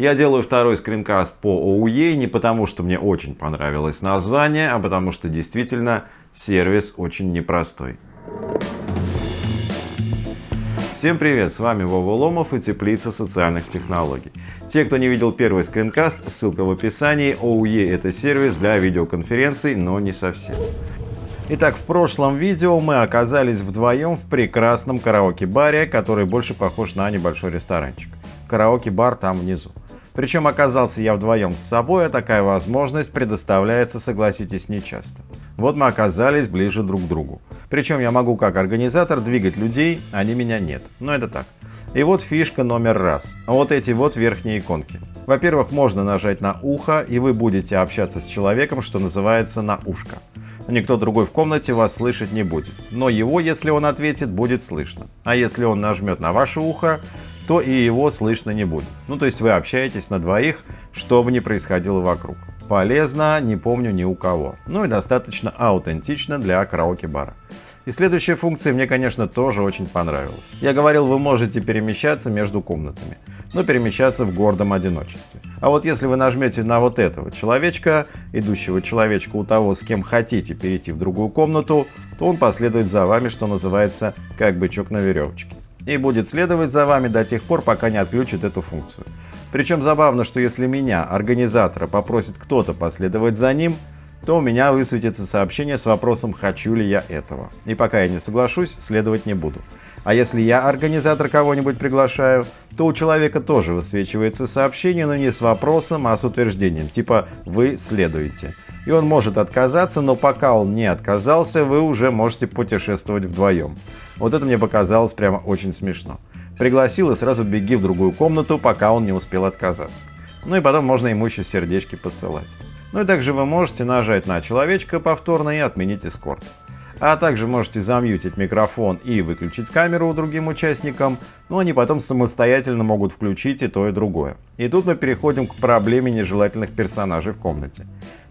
Я делаю второй скринкаст по OUE не потому, что мне очень понравилось название, а потому что действительно сервис очень непростой. Всем привет, с вами Вова Ломов и Теплица социальных технологий. Те, кто не видел первый скринкаст, ссылка в описании. OUE это сервис для видеоконференций, но не совсем. Итак, в прошлом видео мы оказались вдвоем в прекрасном караоке-баре, который больше похож на небольшой ресторанчик. Караоке-бар там внизу. Причем оказался я вдвоем с собой, а такая возможность предоставляется, согласитесь, нечасто. Вот мы оказались ближе друг к другу. Причем я могу как организатор двигать людей, они меня нет. Но это так. И вот фишка номер раз. Вот эти вот верхние иконки. Во-первых, можно нажать на ухо, и вы будете общаться с человеком, что называется на ушко. Никто другой в комнате вас слышать не будет. Но его, если он ответит, будет слышно. А если он нажмет на ваше ухо, то и его слышно не будет. Ну, то есть вы общаетесь на двоих, что бы ни происходило вокруг. Полезно, не помню ни у кого. Ну и достаточно аутентично для караоке-бара. И следующая функция мне, конечно, тоже очень понравилась. Я говорил, вы можете перемещаться между комнатами, но перемещаться в гордом одиночестве. А вот если вы нажмете на вот этого человечка, идущего человечка у того, с кем хотите перейти в другую комнату, то он последует за вами, что называется, как бычок на веревочке и будет следовать за вами до тех пор, пока не отключит эту функцию. Причем забавно, что если меня, организатора, попросит кто-то последовать за ним, то у меня высветится сообщение с вопросом «хочу ли я этого?». И пока я не соглашусь, следовать не буду. А если я организатор кого-нибудь приглашаю, то у человека тоже высвечивается сообщение, но не с вопросом, а с утверждением, типа «вы следуете». И он может отказаться, но пока он не отказался, вы уже можете путешествовать вдвоем. Вот это мне показалось прямо очень смешно. Пригласил и сразу беги в другую комнату, пока он не успел отказаться. Ну и потом можно ему еще сердечки посылать. Ну и также вы можете нажать на человечка повторно и отменить эскорт. А также можете замьютить микрофон и выключить камеру другим участникам, но они потом самостоятельно могут включить и то и другое. И тут мы переходим к проблеме нежелательных персонажей в комнате.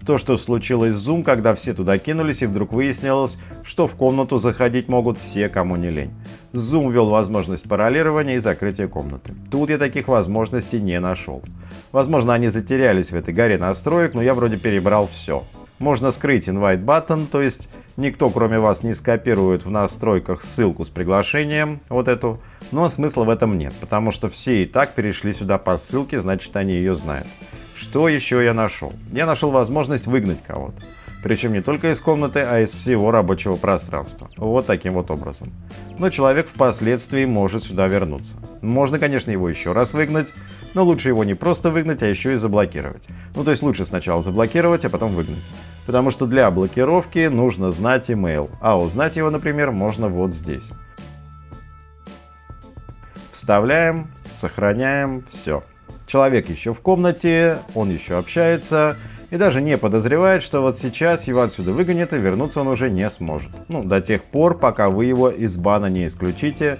То, что случилось с Zoom, когда все туда кинулись и вдруг выяснилось, что в комнату заходить могут все, кому не лень. Zoom ввел возможность паролирования и закрытия комнаты. Тут я таких возможностей не нашел. Возможно, они затерялись в этой горе настроек, но я вроде перебрал все. Можно скрыть invite button, то есть никто кроме вас не скопирует в настройках ссылку с приглашением, вот эту, но смысла в этом нет, потому что все и так перешли сюда по ссылке, значит они ее знают. Что еще я нашел? Я нашел возможность выгнать кого-то. Причем не только из комнаты, а из всего рабочего пространства. Вот таким вот образом. Но человек впоследствии может сюда вернуться. Можно, конечно, его еще раз выгнать, но лучше его не просто выгнать, а еще и заблокировать. Ну, то есть лучше сначала заблокировать, а потом выгнать. Потому что для блокировки нужно знать email, а узнать его, например, можно вот здесь. Вставляем, сохраняем, все. Человек еще в комнате, он еще общается и даже не подозревает, что вот сейчас его отсюда выгонят и вернуться он уже не сможет. Ну, до тех пор, пока вы его из бана не исключите.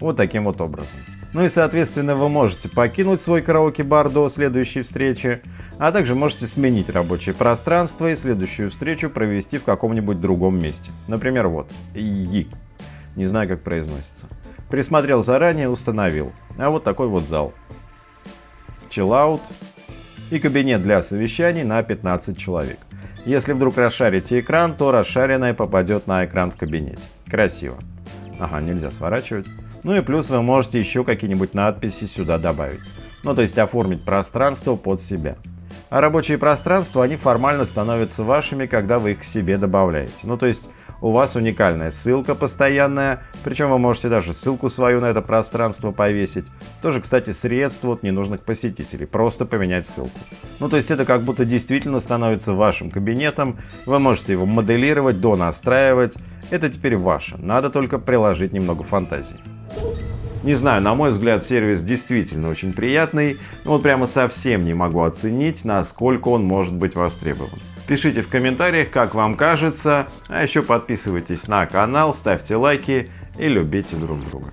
Вот таким вот образом. Ну и соответственно вы можете покинуть свой караоке-бар до следующей встречи, а также можете сменить рабочее пространство и следующую встречу провести в каком-нибудь другом месте. Например, вот, И. Не знаю, как произносится. Присмотрел заранее, установил. А вот такой вот зал. Chillout и кабинет для совещаний на 15 человек. Если вдруг расшарите экран, то расшаренное попадет на экран в кабинете. Красиво. Ага, нельзя сворачивать. Ну и плюс вы можете еще какие-нибудь надписи сюда добавить. Ну то есть оформить пространство под себя. А рабочие пространства, они формально становятся вашими, когда вы их к себе добавляете. Ну то есть у вас уникальная ссылка постоянная, причем вы можете даже ссылку свою на это пространство повесить. Тоже, кстати, средство от ненужных посетителей, просто поменять ссылку. Ну, то есть это как будто действительно становится вашим кабинетом, вы можете его моделировать, донастраивать. Это теперь ваше, надо только приложить немного фантазии. Не знаю, на мой взгляд, сервис действительно очень приятный, но вот прямо совсем не могу оценить, насколько он может быть востребован. Пишите в комментариях, как вам кажется, а еще подписывайтесь на канал, ставьте лайки и любите друг друга.